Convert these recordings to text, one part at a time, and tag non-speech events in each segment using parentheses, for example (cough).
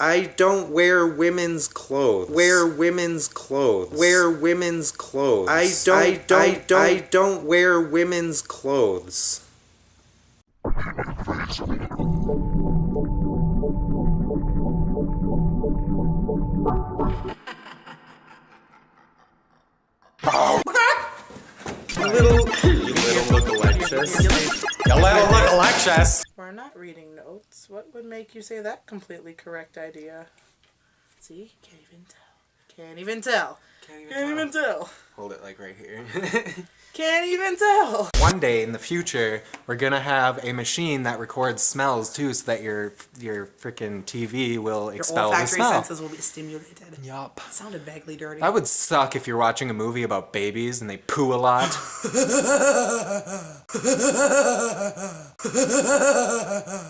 I don't wear women's clothes. Wear women's clothes. Wear women's clothes. I don't I don't I don't, I don't wear women's clothes. little, (laughs) you little look-alike. You little look-alike what would make you say that completely correct idea? See? Can't even tell. Can't even tell. Can't even, Can't tell. even tell. Hold it like right here. (laughs) Can't even tell. One day in the future, we're gonna have a machine that records smells too, so that your your freaking TV will your expel the smell. senses will be stimulated. Yup. Sounded vaguely dirty. That would suck if you're watching a movie about babies and they poo a lot. (laughs) (laughs)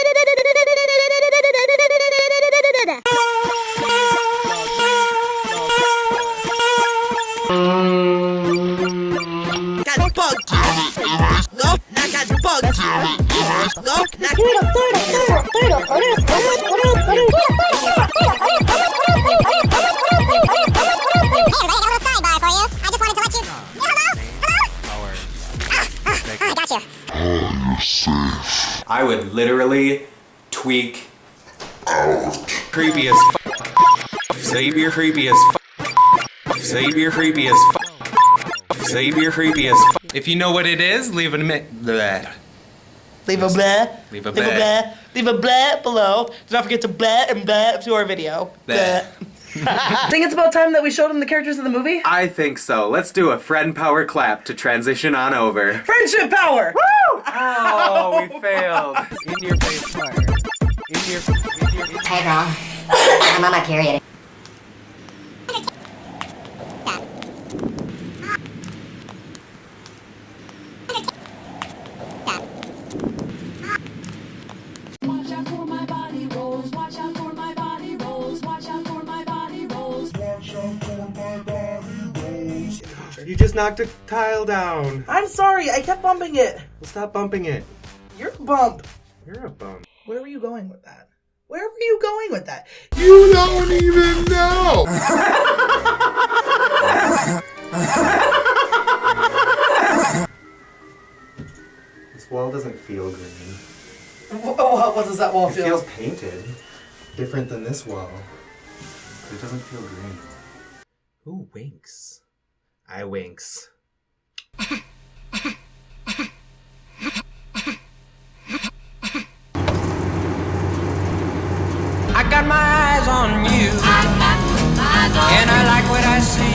I would literally tweak out. Creepy as fuck. Xavier creepy as fuck. Xavier creepy as fuck. Xavier creepy as fuck. If you know what it is, leave it a minute. Leave a blah. Leave a blah. Leave a blah. Leave a blah below. Do not forget to blah and blah to our video. Blah. (laughs) I think it's about time that we showed them the characters of the movie. I think so. Let's do a friend power clap to transition on over. Friendship power! Woo! Oh, we failed. (laughs) In your face fire. In your, in your, in your. Hey, girl. I'm on my period. You just knocked a tile down. I'm sorry, I kept bumping it. Well, stop bumping it. You're a bump. You're a bump. Where were you going with that? Where were you going with that? You don't even know! (laughs) this wall doesn't feel green. What, what does that wall it feel? It feels painted. Different than this wall. It doesn't feel green. Who winks? I winks. I got my eyes on you, I eyes on and I like what I see.